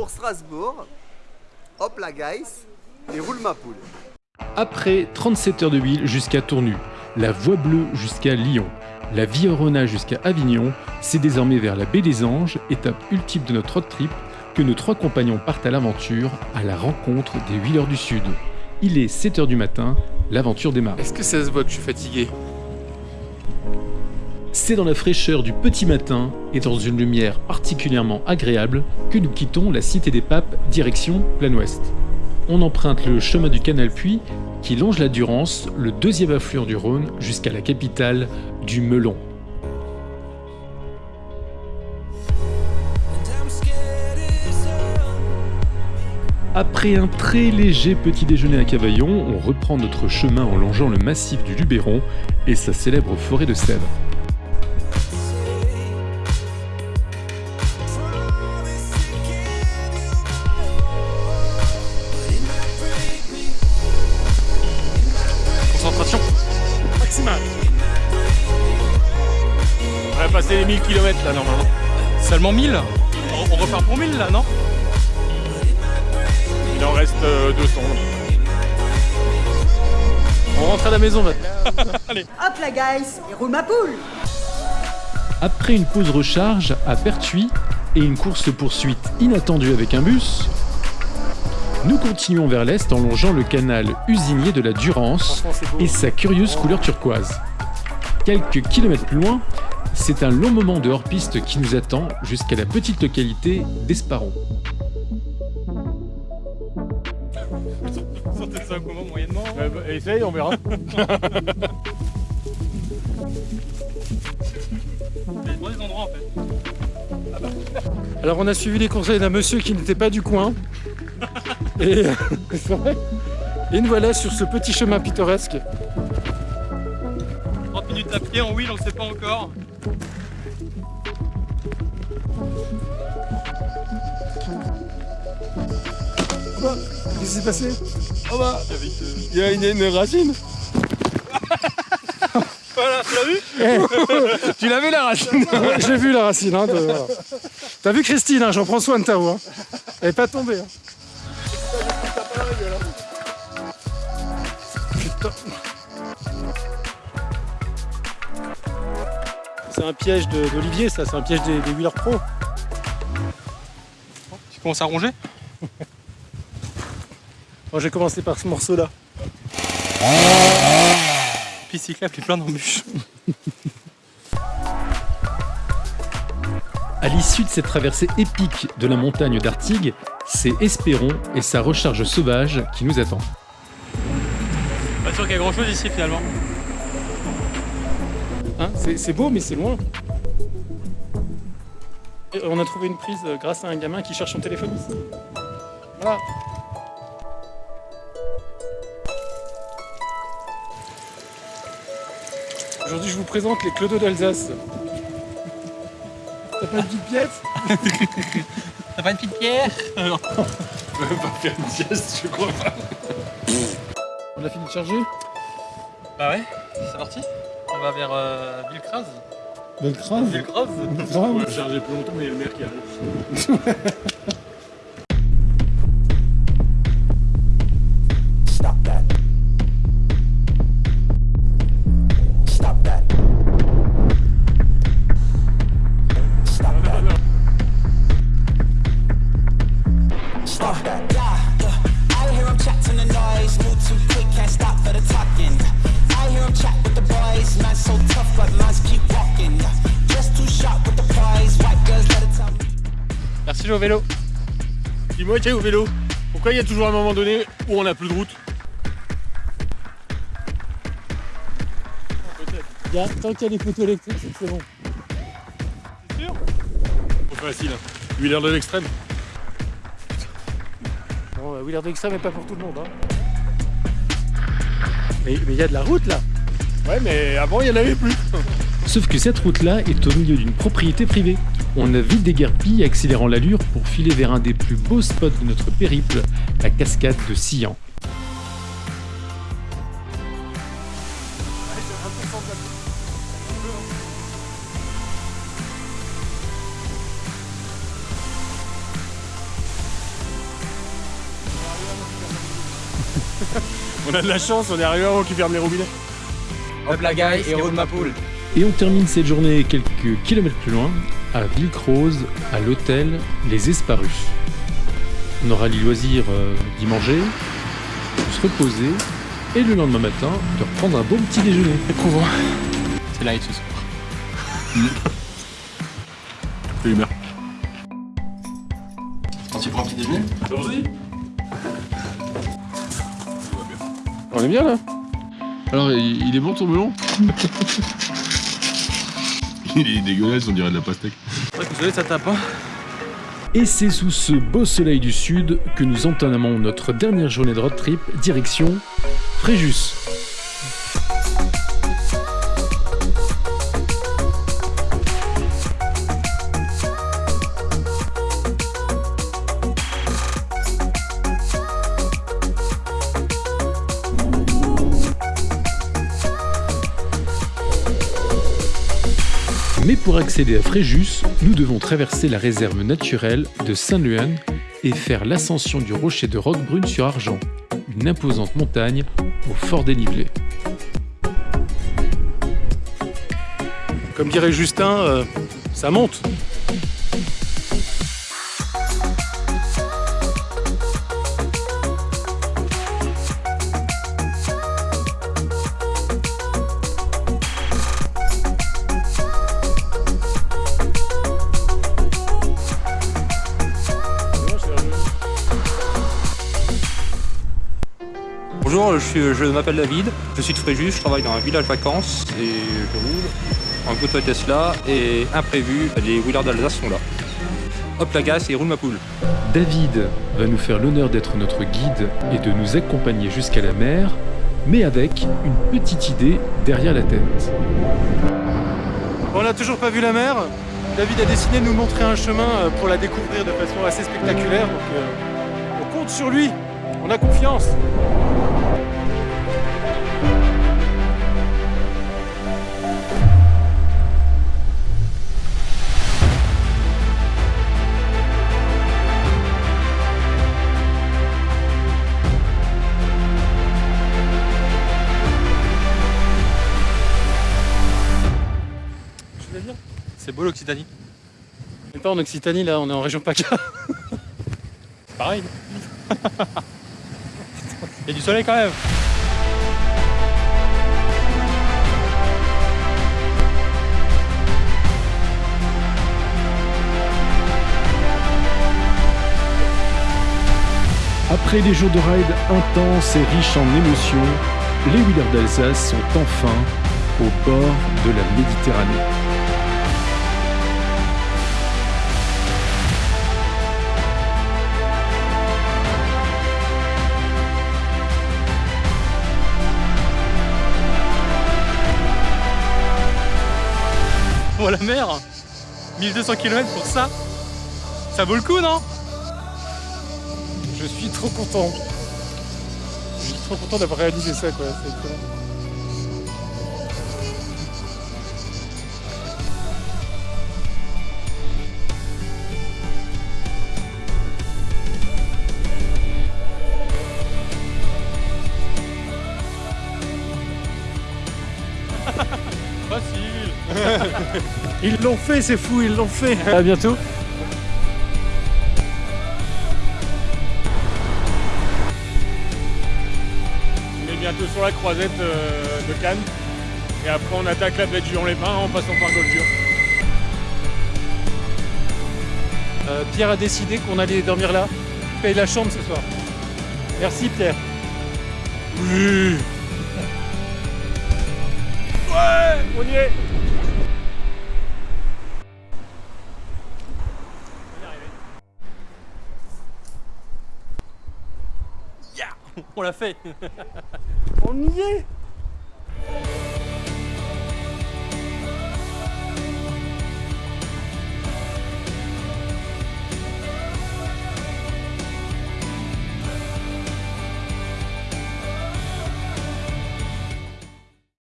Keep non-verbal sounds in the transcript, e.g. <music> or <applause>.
pour Strasbourg. Hop la guys, et roule ma poule. Après 37 heures de ville jusqu'à Tournu, la Voie Bleue jusqu'à Lyon, la Viorona jusqu'à Avignon, c'est désormais vers la baie des Anges, étape ultime de notre road trip, que nos trois compagnons partent à l'aventure, à la rencontre des Wheelers du Sud. Il est 7h du matin, l'aventure démarre. Est-ce que ça se voit que je suis fatigué? C'est dans la fraîcheur du petit matin et dans une lumière particulièrement agréable que nous quittons la Cité des Papes direction plein ouest. On emprunte le chemin du canal Puy qui longe la Durance, le deuxième affluent du Rhône, jusqu'à la capitale du Melon. Après un très léger petit déjeuner à Cavaillon, on reprend notre chemin en longeant le massif du Luberon et sa célèbre forêt de sèvres. Seulement 1000 on, on repart pour 1000 là, non? Il en reste euh, 200. On rentre à la maison maintenant. <laughs> Allez. Hop la guys, et roule ma poule Après une pause recharge à Pertuis et une course-poursuite inattendue avec un bus, nous continuons vers l'est en longeant le canal usinier de la Durance et sa curieuse couleur turquoise. Quelques kilomètres plus loin, c'est un long moment de hors-piste qui nous attend jusqu'à la petite localité d'Esparon. Sortez ça comment moyennement essaye, on verra. Il y a des <laughs> endroits en fait. Alors on a suivi les conseils d'un monsieur qui n'était pas du coin. <laughs> Et <laughs> vrai. Et nous voilà sur ce petit chemin pittoresque. 30 minutes à pied en wheel, on le sait pas encore. Qu'est-ce qui s'est passé? Oh bah Il y a une, une racine <laughs> Voilà, tu l'as vu? Tu l'avais la racine? <laughs> J'ai vu la racine. Hein, voilà. <laughs> T'as vu Christine, hein, j'en prends soin de ta voix. Elle est pas tombée. hein. Putain. C'est un piège d'Olivier, ça, c'est un piège des, des wheelers pro. Tu commences à ronger? Moi j'ai commencé par ce morceau-là. Piste cyclable et plein d'embûches. À l'issue de cette traversée épique de la montagne d'Artigues, c'est Espéron et sa recharge sauvage qui nous attend. Pas sûr qu'il y a grand chose ici finalement. Hein, c'est beau, mais c'est loin. Et on a trouvé une prise euh, grâce à un gamin qui cherche son téléphone ici. Voilà. Aujourd'hui, je vous présente les clodos d'Alsace. T'as pas une petite pièce <laughs> T'as pas une petite pierre On a fini de charger? Bah ouais, c'est parti. On va vers euh, Villecraz. Belle crave. Villecraz Grave. charger plus longtemps, mais il y a le maire qui arrive. Stop that. Merci le vélo. Dis-moi, tiens, au vélo, pourquoi il y a toujours un moment donné où on n'a plus de route? Il y a- tant qu'il y a des photos électriques, c'est que c'est bon. Trop facile. hein. Wheeler de l'extrême. Bon, euh, Wheeler d'extrême n'est pas pour tout le monde. Hein. Mais mais il y a de la route là. Ouais, mais avant, il n'y en avait plus. Sauf que cette route-là est au milieu d'une propriété privée. On a vite déguerpi, accélérant l'allure pour filer vers un des plus beaux spots de notre périple, la cascade de Sillan. <laughs> on a de la chance, on est arrivé avant qu'ils ferment les robinets. Hop la gaille, héros de ma poule. Et on termine cette journée quelques kilomètres plus loin à Villecrose, à l'hôtel Les Esparus. On aura le loisir euh, d'y manger, de se reposer, et le lendemain matin, de reprendre un bon petit déjeuner. Éprouvant. C'est light ce soir. <laughs> C'est l'humeur. Tu prends un petit déjeuner On est bien là? Alors, il, il est bon ton melon? <laughs> Il est dégueulasse, on dirait de la pastèque. Désolé, ça tape pas. Et c'est sous ce beau soleil du sud que nous entamons notre dernière journée de road trip, direction Fréjus. Mais pour accéder à Fréjus, nous devons traverser la réserve naturelle de Saint-Luan et faire l'ascension du rocher de Roquebrune sur Argent, une imposante montagne au fort dénivelé. Comme dirait Justin, euh, ça monte. Bonjour, je, suis- je m'appelle David, je suis de Fréjus, je travaille dans un village vacances et je roule en Gotoy Tesla et imprévu, les wheelers d'Alsace sont là. Hop la gasse et roule ma poule. David va nous faire l'honneur d'être notre guide et de nous accompagner jusqu'à la mer, mais avec une petite idée derrière la tête. On n'a toujours pas vu la mer. David a décidé de nous montrer un chemin euh, pour la découvrir de façon assez spectaculaire. Donc, euh, on compte sur lui. On a confiance. C'est beau l'Occitanie. On n'est pas en Occitanie là, on est en région PACA. Pareil. <laughs> Il y a du soleil quand même. Après des jours de ride intenses et riches en émotions, les Wheelers d'Alsace sont enfin au bord de la Méditerranée. La mer 1200 km pour ça Ça vaut le coup non? Je suis trop content. Je suis trop content d'avoir réalisé ça quoi. C'est Ils l'ont fait, c'est fou, ils l'ont fait. À bientôt. On est bientôt sur la croisette euh, de Cannes. Et après, on attaque la baie de Juan-les-Pins en passant par Goldur. Euh, Pierre a décidé qu'on allait dormir là. Il paye la chambre ce soir. Merci Pierre. Oui Ouais On y est On l'a fait. On y est